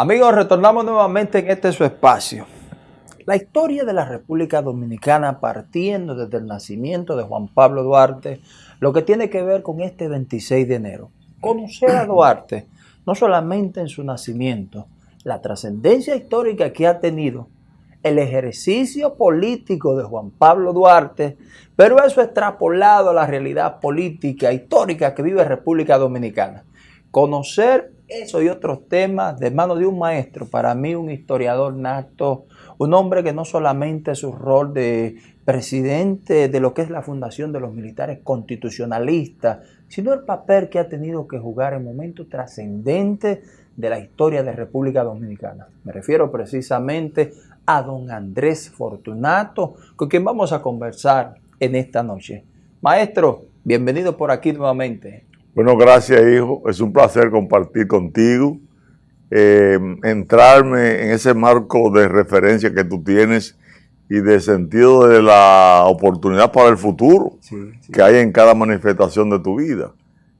Amigos, retornamos nuevamente en este su espacio. La historia de la República Dominicana partiendo desde el nacimiento de Juan Pablo Duarte, lo que tiene que ver con este 26 de enero. Conocer a Duarte, no solamente en su nacimiento, la trascendencia histórica que ha tenido, el ejercicio político de Juan Pablo Duarte, pero eso extrapolado a la realidad política histórica que vive República Dominicana. Conocer eso y otros temas de mano de un maestro, para mí un historiador nato, un hombre que no solamente su rol de presidente de lo que es la fundación de los militares constitucionalistas, sino el papel que ha tenido que jugar en momentos trascendentes de la historia de República Dominicana. Me refiero precisamente a don Andrés Fortunato, con quien vamos a conversar en esta noche. Maestro, bienvenido por aquí nuevamente. Bueno, gracias hijo, es un placer compartir contigo, eh, entrarme en ese marco de referencia que tú tienes y de sentido de la oportunidad para el futuro que hay en cada manifestación de tu vida.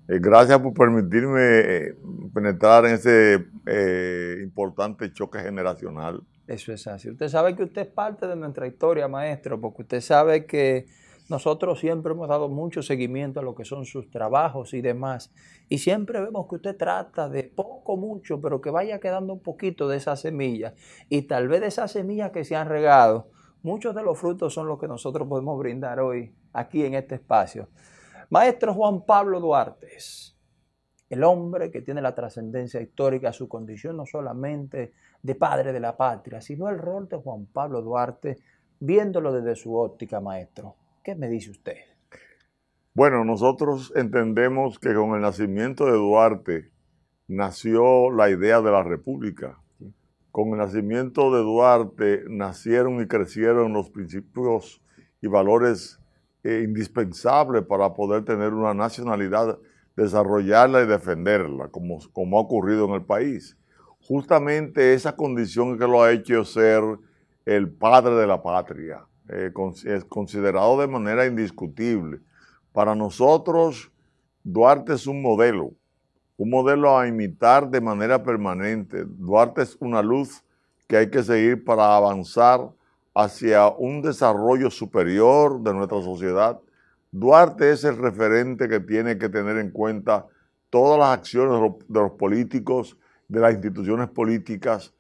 Eh, gracias por permitirme eh, penetrar en ese importante choque generacional. Eso es así. Usted sabe que usted es parte de nuestra historia, maestro, porque usted sabe que nosotros siempre hemos dado mucho seguimiento a lo que son sus trabajos y demás. Y siempre vemos que usted trata de poco, mucho, pero que vaya quedando un poquito de esa semilla. Y tal vez de esas semillas que se han regado, muchos de los frutos son los que nosotros podemos brindar hoy aquí en este espacio. Maestro Juan Pablo Duarte, el hombre que tiene la trascendencia histórica, su condición no solamente de padre de la patria, sino el rol de Juan Pablo Duarte, viéndolo desde su óptica, maestro. ¿Qué me dice usted? Bueno, nosotros entendemos que con el nacimiento de Duarte nació la idea de la República. Con el nacimiento de Duarte nacieron y crecieron los principios y valores eh, indispensables para poder tener una nacionalidad, desarrollarla y defenderla, como, como ha ocurrido en el país. Justamente esa condición que lo ha hecho ser el padre de la patria, eh, es considerado de manera indiscutible. Para nosotros, Duarte es un modelo, un modelo a imitar de manera permanente. Duarte es una luz que hay que seguir para avanzar hacia un desarrollo superior de nuestra sociedad. Duarte es el referente que tiene que tener en cuenta todas las acciones de los políticos, de las instituciones políticas,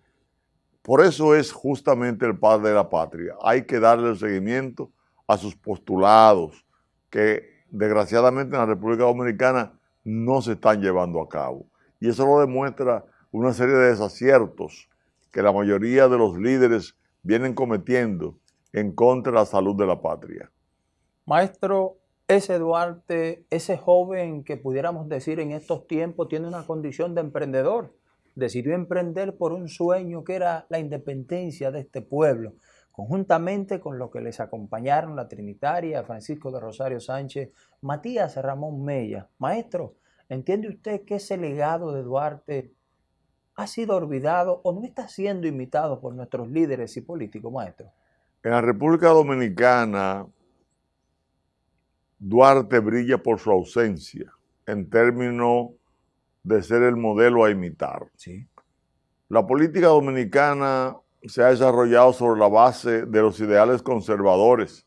por eso es justamente el padre de la patria. Hay que darle el seguimiento a sus postulados que desgraciadamente en la República Dominicana no se están llevando a cabo. Y eso lo demuestra una serie de desaciertos que la mayoría de los líderes vienen cometiendo en contra de la salud de la patria. Maestro, ese Duarte, ese joven que pudiéramos decir en estos tiempos tiene una condición de emprendedor decidió emprender por un sueño que era la independencia de este pueblo, conjuntamente con los que les acompañaron la Trinitaria, Francisco de Rosario Sánchez, Matías Ramón Mella. Maestro, ¿entiende usted que ese legado de Duarte ha sido olvidado o no está siendo imitado por nuestros líderes y políticos, maestro? En la República Dominicana, Duarte brilla por su ausencia en términos de ser el modelo a imitar. La política dominicana se ha desarrollado sobre la base de los ideales conservadores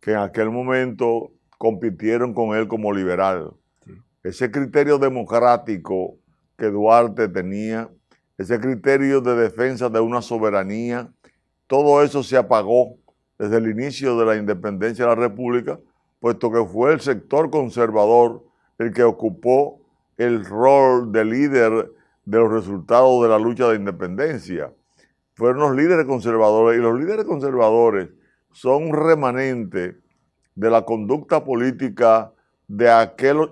que en aquel momento compitieron con él como liberal. Ese criterio democrático que Duarte tenía, ese criterio de defensa de una soberanía, todo eso se apagó desde el inicio de la independencia de la República, puesto que fue el sector conservador el que ocupó el rol de líder de los resultados de la lucha de independencia. Fueron los líderes conservadores y los líderes conservadores son un remanente de la conducta política de,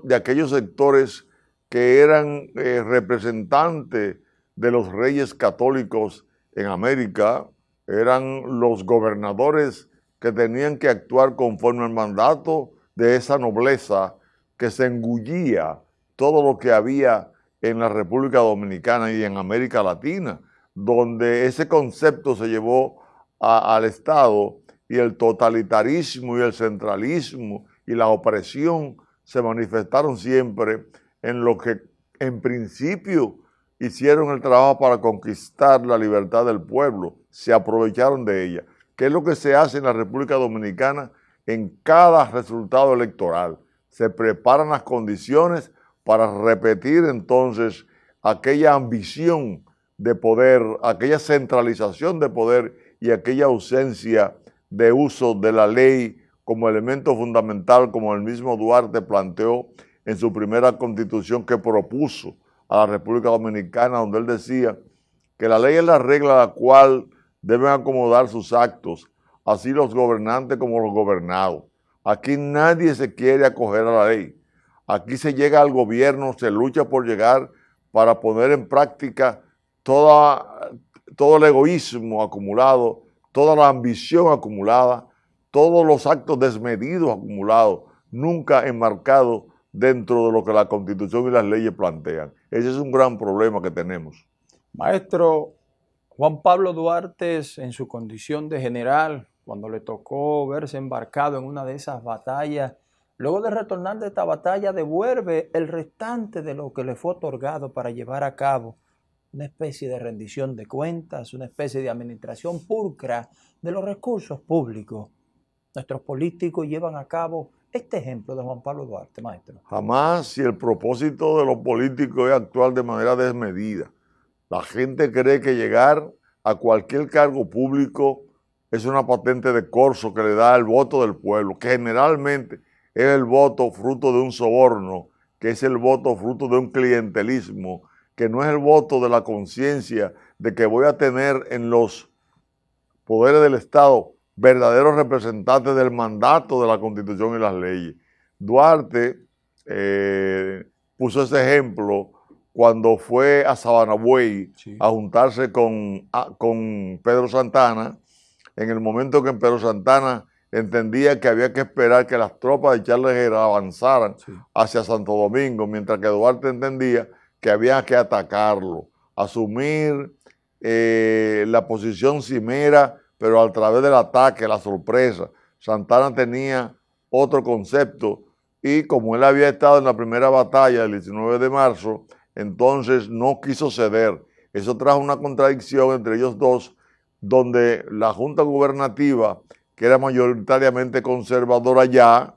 de aquellos sectores que eran eh, representantes de los reyes católicos en América, eran los gobernadores que tenían que actuar conforme al mandato de esa nobleza que se engullía todo lo que había en la República Dominicana y en América Latina, donde ese concepto se llevó al Estado y el totalitarismo y el centralismo y la opresión se manifestaron siempre en lo que en principio hicieron el trabajo para conquistar la libertad del pueblo, se aprovecharon de ella. ¿Qué es lo que se hace en la República Dominicana en cada resultado electoral? Se preparan las condiciones para repetir entonces aquella ambición de poder, aquella centralización de poder y aquella ausencia de uso de la ley como elemento fundamental, como el mismo Duarte planteó en su primera constitución que propuso a la República Dominicana, donde él decía que la ley es la regla a la cual deben acomodar sus actos, así los gobernantes como los gobernados. Aquí nadie se quiere acoger a la ley. Aquí se llega al gobierno, se lucha por llegar para poner en práctica todo el egoísmo acumulado, toda la ambición acumulada, todos los actos desmedidos acumulados, nunca enmarcados dentro de lo que la Constitución y las leyes plantean. Ese es un gran problema que tenemos. Maestro, Juan Pablo Duarte, en su condición de general, cuando le tocó verse embarcado en una de esas batallas, luego de retornar de esta batalla, devuelve el restante de lo que le fue otorgado para llevar a cabo una especie de rendición de cuentas, una especie de administración pulcra de los recursos públicos. Nuestros políticos llevan a cabo este ejemplo de Juan Pablo Duarte, maestro? Jamás si el propósito de los políticos es actuar de manera desmedida. La gente cree que llegar a cualquier cargo público es una patente de corso que le da el voto del pueblo, que generalmente es el voto fruto de un soborno, que es el voto fruto de un clientelismo, que no es el voto de la conciencia de que voy a tener en los poderes del Estado verdaderos representantes del mandato de la Constitución y las leyes. Duarte eh, puso ese ejemplo cuando fue a Sabanabuey a juntarse con, con Pedro Santana, en el momento que Pedro Santana entendía que había que esperar que las tropas de Charles Herrera avanzaran hacia Santo Domingo, mientras que Duarte entendía que había que atacarlo, asumir eh, la posición cimera pero a través del ataque, la sorpresa, Santana tenía otro concepto y como él había estado en la primera batalla del 19 de marzo, entonces no quiso ceder. Eso trajo una contradicción entre ellos dos, donde la Junta Gubernativa, que era mayoritariamente conservadora ya,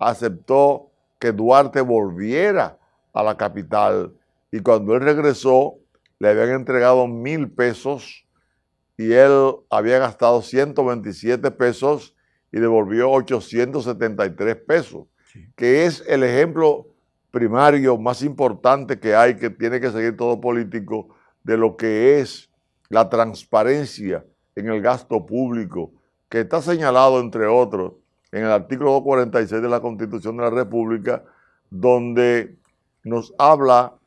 aceptó que Duarte volviera a la capital. Y cuando él regresó le habían entregado mil pesos y él había gastado 127 pesos y devolvió 873 pesos, que es el ejemplo primario más importante que hay, que tiene que seguir todo político, de lo que es la transparencia en el gasto público, que está señalado, entre otros, en el artículo 246 de la Constitución de la República, donde nos habla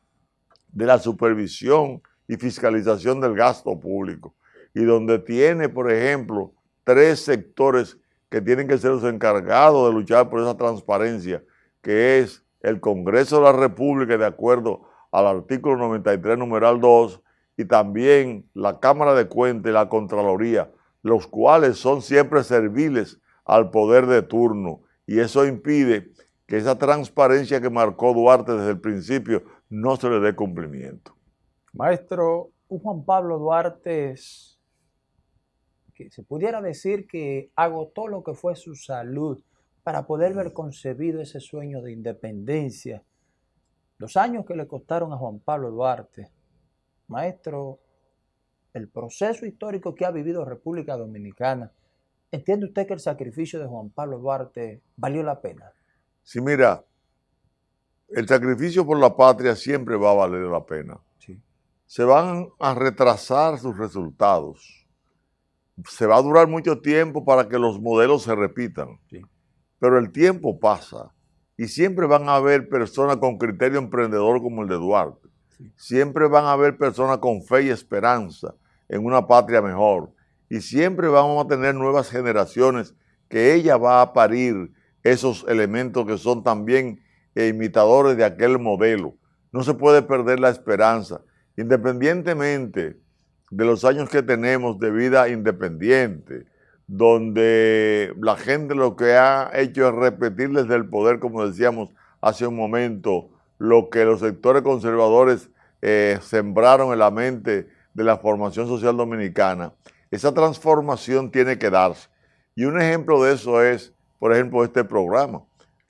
de la supervisión y fiscalización del gasto público y donde tiene, por ejemplo, tres sectores que tienen que ser los encargados de luchar por esa transparencia, que es el Congreso de la República, de acuerdo al artículo 93, numeral 2, y también la Cámara de Cuentas y la Contraloría, los cuales son siempre serviles al poder de turno. Y eso impide que esa transparencia que marcó Duarte desde el principio no se le dé cumplimiento. Maestro, Juan Pablo Duarte que se pudiera decir que agotó lo que fue su salud para poder ver concebido ese sueño de independencia. Los años que le costaron a Juan Pablo Duarte, maestro, el proceso histórico que ha vivido República Dominicana, ¿entiende usted que el sacrificio de Juan Pablo Duarte valió la pena? Sí, mira, el sacrificio por la patria siempre va a valer la pena. Sí. Se van a retrasar sus resultados se va a durar mucho tiempo para que los modelos se repitan. Pero el tiempo pasa y siempre van a haber personas con criterio emprendedor como el de Duarte. Siempre van a haber personas con fe y esperanza en una patria mejor. Y siempre vamos a tener nuevas generaciones que ella va a parir esos elementos que son también imitadores de aquel modelo. No se puede perder la esperanza. Independientemente de los años que tenemos de vida independiente, donde la gente lo que ha hecho es repetir desde el poder, como decíamos hace un momento, lo que los sectores conservadores eh, sembraron en la mente de la formación social dominicana, esa transformación tiene que darse. Y un ejemplo de eso es, por ejemplo, este programa.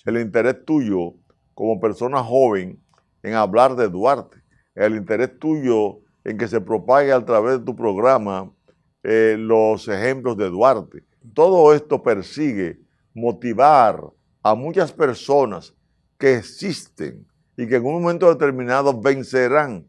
El interés tuyo como persona joven en hablar de Duarte. El interés tuyo en que se propague a través de tu programa eh, los ejemplos de Duarte. Todo esto persigue motivar a muchas personas que existen y que en un momento determinado vencerán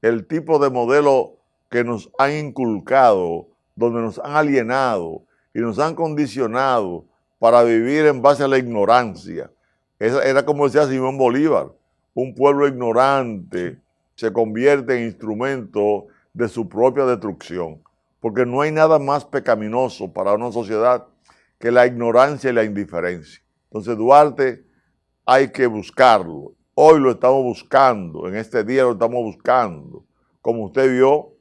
el tipo de modelo que nos han inculcado, donde nos han alienado y nos han condicionado para vivir en base a la ignorancia. era como decía Simón Bolívar, un pueblo ignorante se convierte en instrumento de su propia destrucción, porque no hay nada más pecaminoso para una sociedad que la ignorancia y la indiferencia. Entonces Duarte hay que buscarlo. Hoy lo estamos buscando, en este día lo estamos buscando. Como usted vio,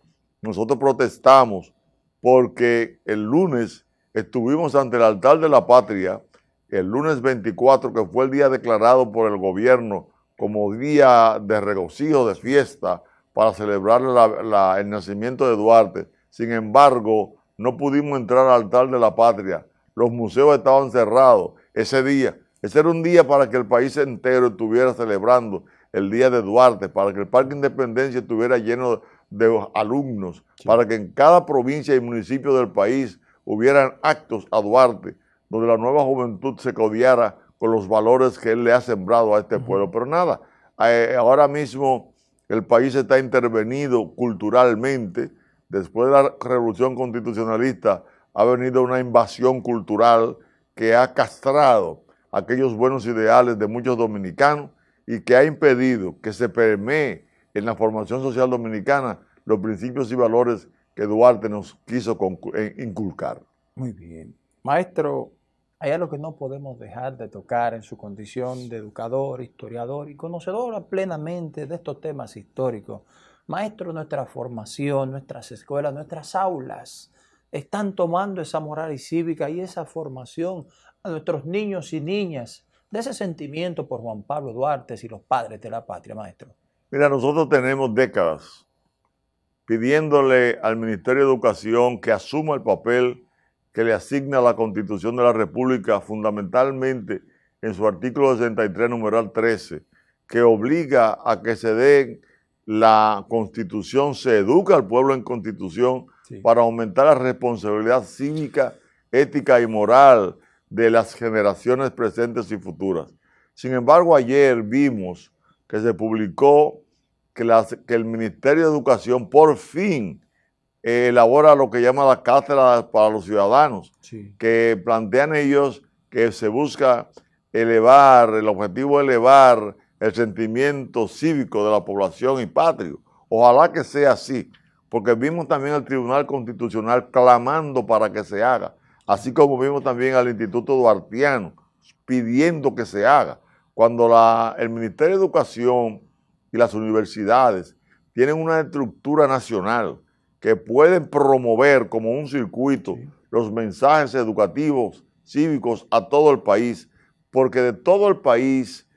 nosotros protestamos porque el lunes estuvimos ante el altar de la patria, el lunes 24, que fue el día declarado por el gobierno como día de regocijo, de fiesta, para celebrar el nacimiento de Duarte. Sin embargo, no pudimos entrar al altar de la patria. Los museos estaban cerrados ese día. Ese era un día para que el país entero estuviera celebrando el día de Duarte, para que el Parque Independencia estuviera lleno de alumnos, para que en cada provincia y municipio del país hubieran actos a Duarte, donde la nueva juventud se codiara con los valores que él le ha sembrado a este pueblo. Pero nada, eh, ahora mismo el país está intervenido culturalmente. Después de la revolución constitucionalista ha venido una invasión cultural que ha castrado aquellos buenos ideales de muchos dominicanos y que ha impedido que se permee en la formación social dominicana los principios y valores que Duarte nos quiso eh, inculcar. Muy bien. Maestro, hay algo que no podemos dejar de tocar en su condición de educador, historiador y conocedor plenamente de estos temas históricos. Maestro, nuestra formación, nuestras escuelas, nuestras aulas están tomando esa moral y cívica y esa formación a nuestros niños y niñas de ese sentimiento por Juan Pablo Duarte y los padres de la patria, maestro. Mira, nosotros tenemos décadas pidiéndole al Ministerio de Educación que asuma el papel que le asigna la Constitución de la República fundamentalmente en su artículo 63, numeral 13, que obliga a que se den la Constitución, se educa al pueblo en Constitución para aumentar la responsabilidad cívica, ética y moral de las generaciones presentes y futuras. Sin embargo, ayer vimos que se publicó que, que el Ministerio de Educación por fin elabora lo que llama la cátedra para los ciudadanos, que plantean ellos que se busca elevar, el objetivo de elevar el sentimiento cívico de la población y patrio. Ojalá que sea así, porque vimos también al Tribunal Constitucional clamando para que se haga, así como vimos también al Instituto Duartiano pidiendo que se haga. Cuando la, el Ministerio de Educación y las universidades tienen una estructura nacional, que pueden promover como un circuito los mensajes educativos, cívicos a todo el país, porque de todo el país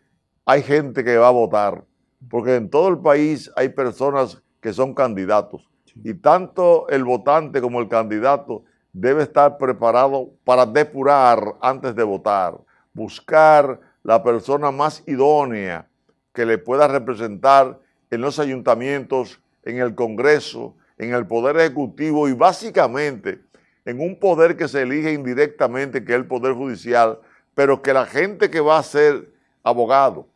hay gente que va a votar, porque en todo el país hay personas que son candidatos, y tanto el votante como el candidato debe estar preparado para depurar antes de votar, buscar la persona más idónea que le pueda representar en los ayuntamientos, en el Congreso, en el Poder Ejecutivo y básicamente en un poder que se elige indirectamente, que es el Poder Judicial, pero que la gente que va a ser abogado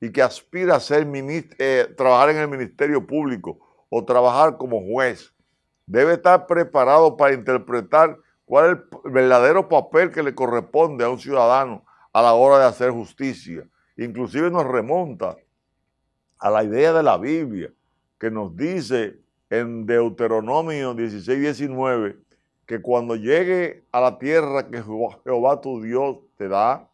y que aspira a ser eh, trabajar en el Ministerio Público o trabajar como juez, debe estar preparado para interpretar cuál es el verdadero papel que le corresponde a un ciudadano a la hora de hacer justicia. Inclusive nos remonta a la idea de la Biblia, que nos dice en Deuteronomio 16, 19, que cuando llegue a la tierra que Jehová tu Dios te da,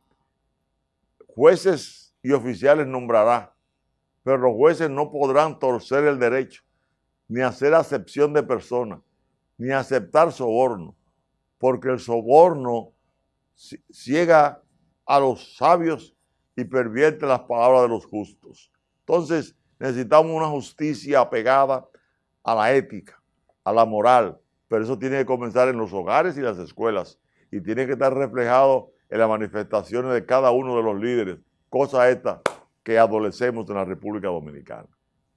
jueces y oficiales nombrará, pero los jueces no podrán torcer el derecho, ni hacer acepción de personas, ni aceptar soborno, porque el soborno ciega a los sabios y pervierte las palabras de los justos. Entonces, necesitamos una justicia apegada a la ética, a la moral, pero eso tiene que comenzar en los hogares y las escuelas y tiene que estar reflejado en las manifestaciones de cada uno de los líderes, cosa esta que adolecemos en la República Dominicana.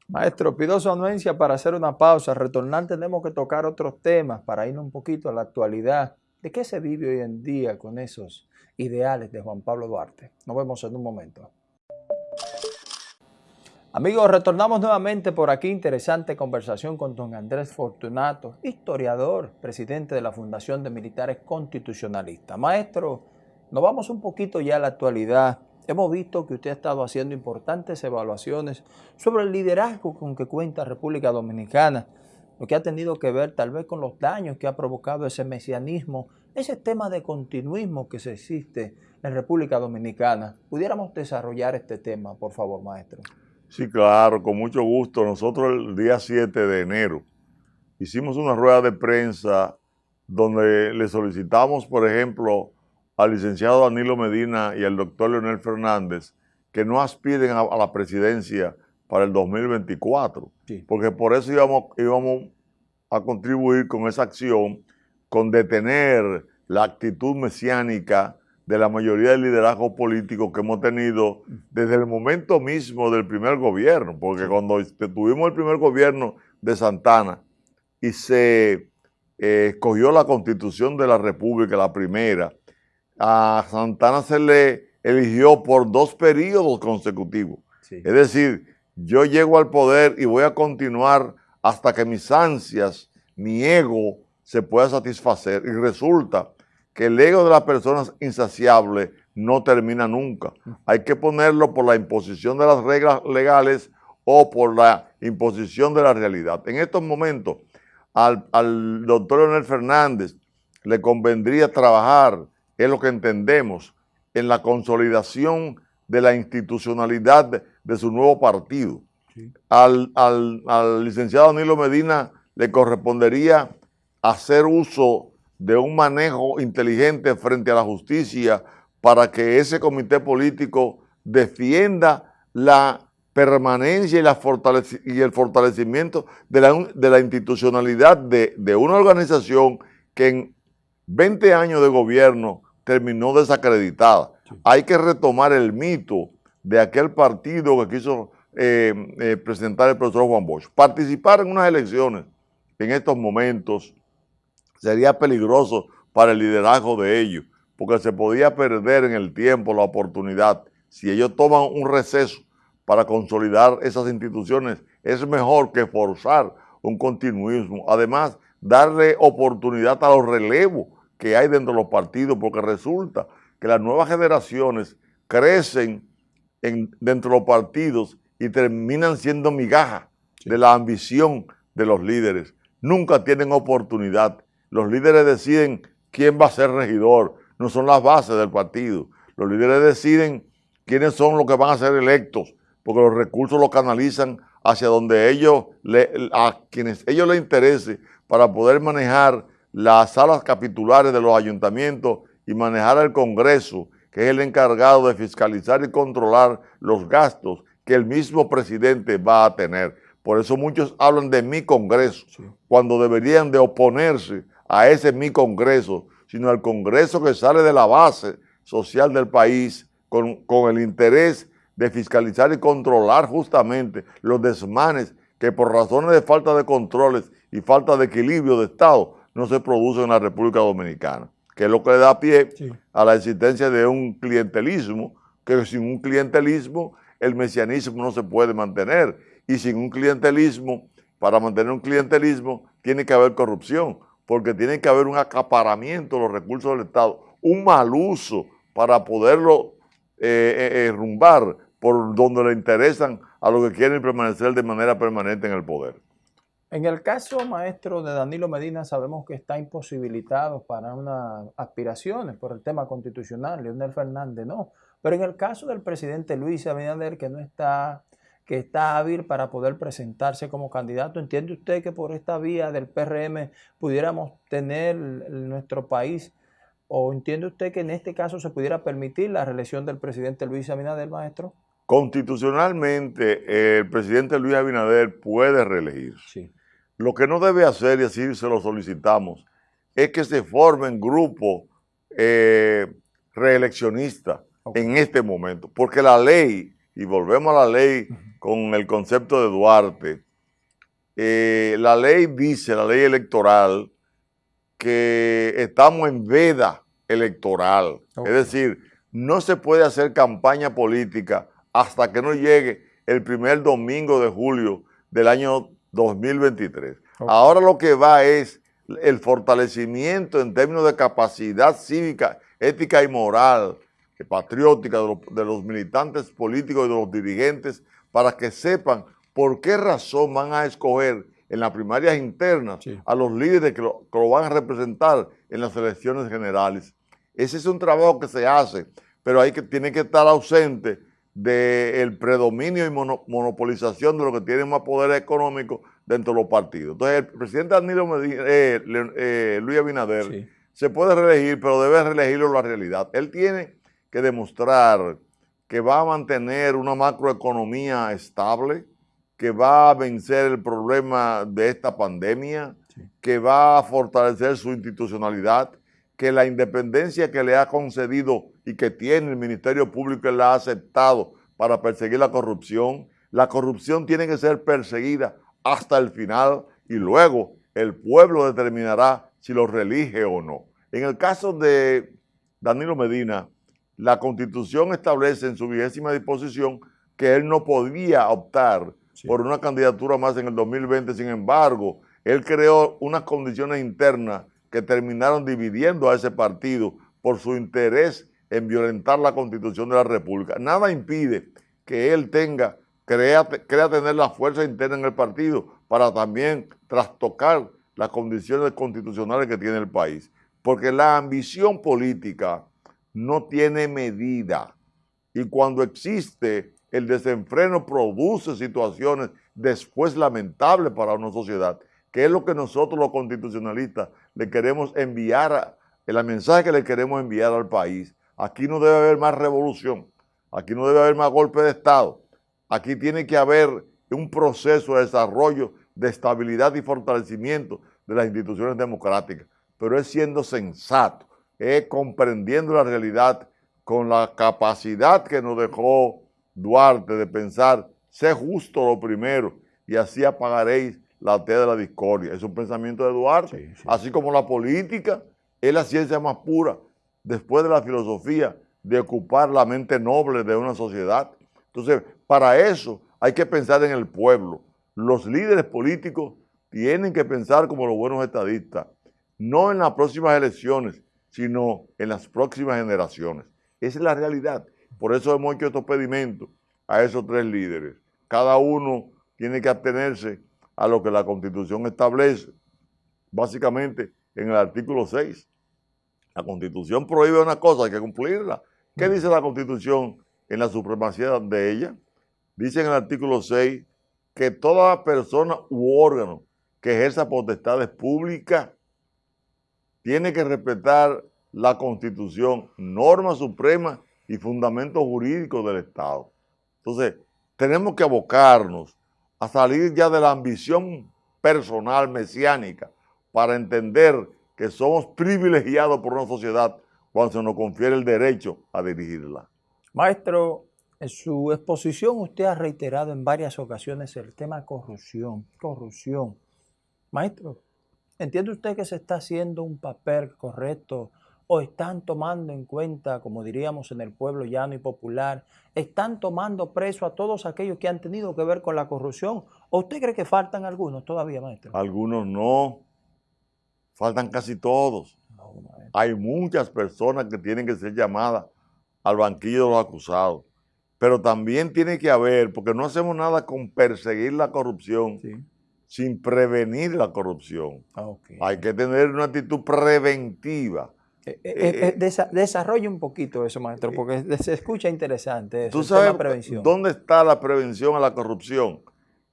Maestro, pido su anuencia para hacer una pausa. Retornar tenemos que tocar otros temas para irnos un poquito a la actualidad. ¿De qué se vive hoy en día con esos ideales de Juan Pablo Duarte? Nos vemos en un momento. Amigos, retornamos nuevamente por aquí. Interesante conversación con don Andrés Fortunato, historiador, presidente de la Fundación de Militares Constitucionalistas. Maestro, nos vamos un poquito ya a la actualidad. Hemos visto que usted ha estado haciendo importantes evaluaciones sobre el liderazgo con que cuenta República Dominicana, lo que ha tenido que ver tal vez con los daños que ha provocado ese mesianismo, ese tema de continuismo que se existe en República Dominicana. ¿Pudiéramos desarrollar este tema, por favor, maestro? Sí, claro, con mucho gusto. Nosotros el día 7 de enero hicimos una rueda de prensa donde le solicitamos, por ejemplo, al licenciado Danilo Medina y al doctor Leonel Fernández que no aspiren a, la presidencia para el 2024, porque por eso íbamos, íbamos a contribuir con esa acción, con detener la actitud mesiánica de la mayoría del liderazgo político que hemos tenido desde el momento mismo del primer gobierno, porque cuando tuvimos el primer gobierno de Santana y se eh, escogió la constitución de la República, la primera, a Santana se le eligió por dos periodos consecutivos. Es decir, yo llego al poder y voy a continuar hasta que mis ansias, mi ego se pueda satisfacer. Y resulta que el ego de las personas insaciables no termina nunca. Hay que ponerlo por la imposición de las reglas legales o por la imposición de la realidad. En estos momentos, al, al doctor Leonel Fernández le convendría trabajar es lo que entendemos en la consolidación de la institucionalidad de, su nuevo partido. Al, licenciado Danilo Medina le correspondería hacer uso de un manejo inteligente frente a la justicia para que ese comité político defienda la permanencia y, la y el fortalecimiento de la, de la institucionalidad de, de, una organización que en 20 años de gobierno terminó desacreditada. Hay que retomar el mito de aquel partido que quiso eh, eh, presentar el profesor Juan Bosch. Participar en unas elecciones en estos momentos sería peligroso para el liderazgo de ellos, porque se podía perder en el tiempo la oportunidad. Si ellos toman un receso para consolidar esas instituciones, es mejor que forzar un continuismo. Además, darle oportunidad a los relevos que hay dentro de los partidos, porque resulta que las nuevas generaciones crecen dentro de los partidos y terminan siendo migajas de la ambición de los líderes. Nunca tienen oportunidad. Los líderes deciden quién va a ser regidor, no son las bases del partido. Los líderes deciden quiénes son los que van a ser electos, porque los recursos los canalizan hacia donde ellos, a quienes ellos les interese para poder manejar las salas capitulares de los ayuntamientos y manejar el Congreso, que es el encargado de fiscalizar y controlar los gastos que el mismo presidente va a tener. Por eso muchos hablan de mi Congreso, cuando deberían de oponerse a ese mi Congreso, sino al Congreso que sale de la base social del país con, con el interés de fiscalizar y controlar justamente los desmanes que por razones de falta de controles y falta de equilibrio de Estado no se produce en la República Dominicana, que es lo que le da pie a la existencia de un clientelismo, que sin un clientelismo el mesianismo no se puede mantener, y sin un clientelismo, para mantener un clientelismo, tiene que haber corrupción, porque tiene que haber un acaparamiento de los recursos del Estado, un mal uso para poderlo eh, eh, eh, rumbar por donde le interesan a los que quieren permanecer de manera permanente en el poder. En el caso, maestro, de Danilo Medina, sabemos que está imposibilitado para unas aspiraciones por el tema constitucional, Leonel Fernández no. Pero en el caso del presidente Luis Abinader, que no está, que está hábil para poder presentarse como candidato, ¿entiende usted que por esta vía del PRM pudiéramos tener nuestro país, o entiende usted que en este caso se pudiera permitir la reelección del presidente Luis Abinader, maestro? Constitucionalmente, el presidente Luis Abinader puede reelegir. Lo que no debe hacer, y así se lo solicitamos, es que se formen grupos eh, reeleccionistas en este momento. Porque la ley, y volvemos a la ley con el concepto de Duarte, eh, la ley dice, la ley electoral, que estamos en veda electoral. Es decir, no se puede hacer campaña política hasta que no llegue el primer domingo de julio del año 2023. Ahora lo que va es el fortalecimiento en términos de capacidad cívica, ética y moral, patriótica de los, militantes políticos y de los dirigentes para que sepan por qué razón van a escoger en las primarias internas a los líderes que lo, van a representar en las elecciones generales. Ese es un trabajo que se hace, pero hay que, tiene que estar ausente del predominio y monopolización de lo que tiene más poder económico dentro de los partidos. Entonces, el presidente Danilo eh, eh, Luis Abinader se puede reelegir, pero debe reelegirlo la realidad. Él tiene que demostrar que va a mantener una macroeconomía estable, que va a vencer el problema de esta pandemia, que va a fortalecer su institucionalidad, que la independencia que le ha concedido y que tiene el Ministerio Público le ha aceptado para perseguir la corrupción, la corrupción tiene que ser perseguida hasta el final y luego el pueblo determinará si lo reelige o no. En el caso de Danilo Medina, la Constitución establece en su vigésima disposición que él no podía optar por una candidatura más en el 2020, sin embargo, él creó unas condiciones internas que terminaron dividiendo a ese partido por su interés en violentar la Constitución de la República. Nada impide que él tenga crea, tener la fuerza interna en el partido para también trastocar las condiciones constitucionales que tiene el país. Porque la ambición política no tiene medida. Y cuando existe el desenfreno produce situaciones después lamentables para una sociedad, que es lo que nosotros los constitucionalistas le queremos enviar, el mensaje que le queremos enviar al país. Aquí no debe haber más revolución, aquí no debe haber más golpe de Estado, Aquí tiene que haber un proceso de desarrollo, de estabilidad y fortalecimiento de las instituciones democráticas, pero es siendo sensato, es comprendiendo la realidad con la capacidad que nos dejó Duarte de pensar, sé justo lo primero y así apagaréis la T de la discordia. Es un pensamiento de Duarte, así como la política es la ciencia más pura, después de la filosofía, de ocupar la mente noble de una sociedad. Entonces, para eso hay que pensar en el pueblo. Los líderes políticos tienen que pensar como los buenos estadistas, no en las próximas elecciones, sino en las próximas generaciones. Esa es la realidad. Por eso hemos hecho estos pedimentos a esos tres líderes. Cada uno tiene que atenerse a lo que la Constitución establece, básicamente en el artículo 6. La Constitución prohíbe una cosa, hay que cumplirla. ¿Qué dice la Constitución en la supremacía de ella. Dice en el artículo 6 que toda persona u órgano que ejerza potestades públicas tiene que respetar la Constitución, norma suprema y fundamentos jurídicos del Estado. Entonces, tenemos que abocarnos a salir ya de la ambición personal mesiánica para entender que somos privilegiados por una sociedad cuando se nos confiere el derecho a dirigirla. Maestro, en su exposición usted ha reiterado en varias ocasiones el tema corrupción, corrupción. Maestro, ¿entiende usted que se está haciendo un papel correcto o están tomando en cuenta, como diríamos en el pueblo llano y popular, están tomando preso a todos aquellos que han tenido que ver con la corrupción? ¿O usted cree que faltan algunos todavía, maestro? Algunos no, faltan casi todos. Hay muchas personas que tienen que ser llamadas al banquillo de los acusados. Pero también tiene que haber, porque no hacemos nada con perseguir la corrupción, sin prevenir la corrupción. Ah, Hay que tener una actitud preventiva. Eh, eh, eh, desarrolla un poquito eso, maestro, porque se escucha interesante. Eso, ¿Tú sabes prevención. dónde está la prevención a la corrupción?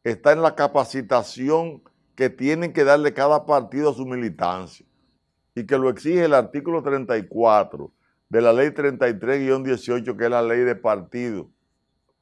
Está en la capacitación que tienen que darle cada partido a su militancia y que lo exige el artículo 34 de la ley 33-18, que es la ley de partido.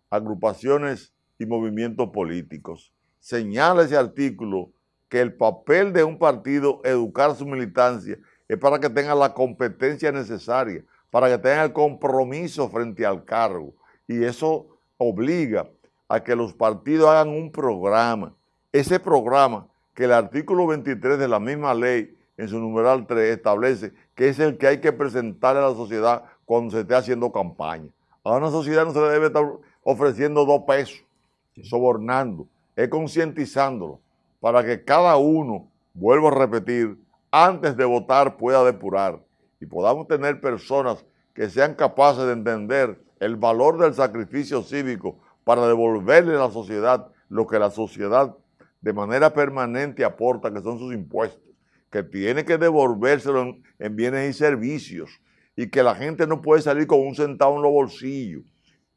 agrupaciones y movimientos políticos. Señala ese artículo que el papel de un partido educar su militancia es para que tenga la competencia necesaria, para que tenga el compromiso frente al cargo. Y eso obliga a que los partidos hagan un programa. Ese programa que el artículo 23 de la misma ley, en su numeral 3, establece que es el que hay que presentar a la sociedad cuando se esté haciendo campaña. A una sociedad no se le debe estar ofreciendo dos pesos, sobornando, es concientizándolo para que cada uno, vuelvo a repetir, antes de votar pueda depurar y podamos tener personas que sean capaces de entender el valor del sacrificio cívico para devolverle a la sociedad lo que la sociedad de manera permanente aporta, que son sus impuestos, que tiene que devolvérselo en, bienes y servicios y que la gente no puede salir con un centavo en los bolsillos.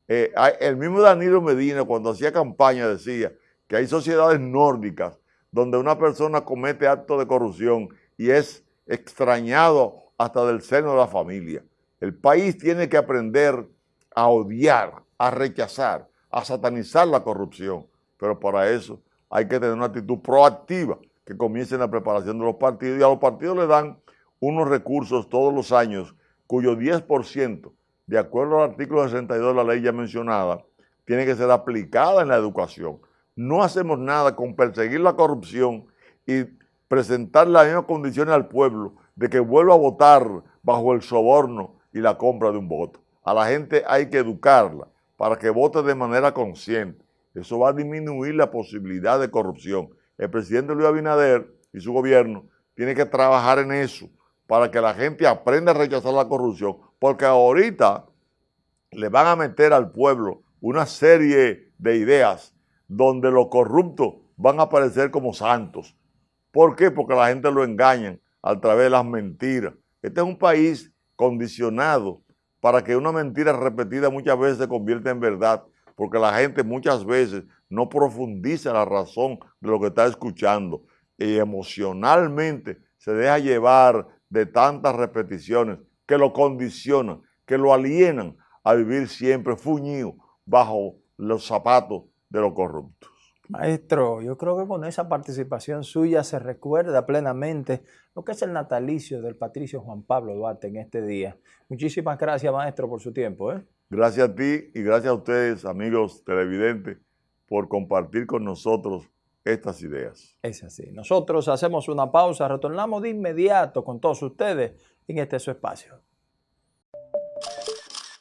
Eh, el mismo Danilo Medina cuando hacía campaña decía que hay sociedades nórdicas donde una persona comete actos de corrupción y es extrañado hasta del seno de la familia. El país tiene que aprender a odiar, a rechazar, a satanizar la corrupción, pero para eso hay que tener una actitud proactiva que comience en la preparación de los partidos y a los partidos le dan unos recursos todos los años cuyo 10%, de acuerdo al artículo 62 de la ley ya mencionada, tiene que ser aplicada en la educación. No hacemos nada con perseguir la corrupción y presentar las mismas condiciones al pueblo de que vuelva a votar bajo el soborno y la compra de un voto. A la gente hay que educarla para que vote de manera consciente. Eso va a disminuir la posibilidad de corrupción. El presidente Luis Abinader y su gobierno tienen que trabajar en eso para que la gente aprenda a rechazar la corrupción, porque ahorita le van a meter al pueblo una serie de ideas donde los corruptos van a aparecer como santos. ¿Por qué? Porque la gente lo engañan a través de las mentiras. Este es un país condicionado para que una mentira repetida muchas veces se convierta en verdad, porque la gente muchas veces no profundiza la razón de lo que está escuchando y emocionalmente se deja llevar de tantas repeticiones que lo condicionan, que lo alienan a vivir siempre fuñido bajo los zapatos de los corruptos. Maestro, yo creo que con esa participación suya se recuerda plenamente lo que es el natalicio del patricio Juan Pablo Duarte en este día. Muchísimas gracias, maestro, por su tiempo. ¿eh? Gracias a ti y gracias a ustedes, amigos televidentes, por compartir con nosotros estas ideas. Es así. Nosotros hacemos una pausa, retornamos de inmediato con todos ustedes en este su espacio.